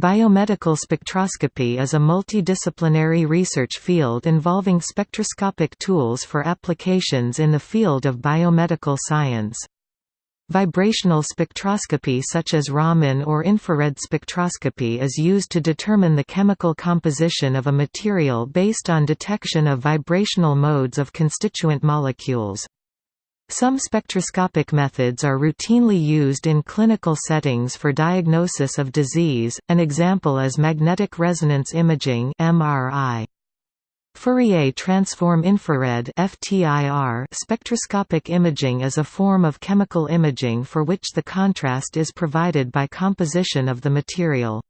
Biomedical spectroscopy is a multidisciplinary research field involving spectroscopic tools for applications in the field of biomedical science. Vibrational spectroscopy such as Raman or infrared spectroscopy is used to determine the chemical composition of a material based on detection of vibrational modes of constituent molecules. Some spectroscopic methods are routinely used in clinical settings for diagnosis of disease, an example is magnetic resonance imaging MRI. Fourier transform infrared FTIR spectroscopic imaging is a form of chemical imaging for which the contrast is provided by composition of the material.